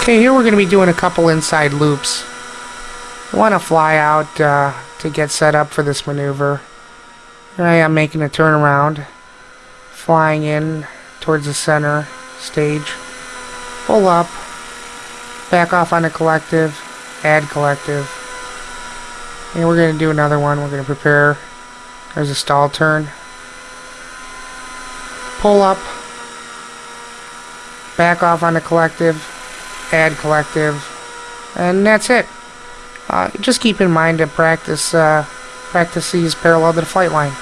Okay, here we're going to be doing a couple inside loops. Want to fly out uh, to get set up for this maneuver. I am making a turnaround, flying in towards the center stage, pull up, back off on the collective, add collective, and we're going to do another one. We're going to prepare. There's a stall turn. Pull up, back off on the collective, add collective, and that's it. Uh, just keep in mind to practice uh, practice these parallel to the flight line.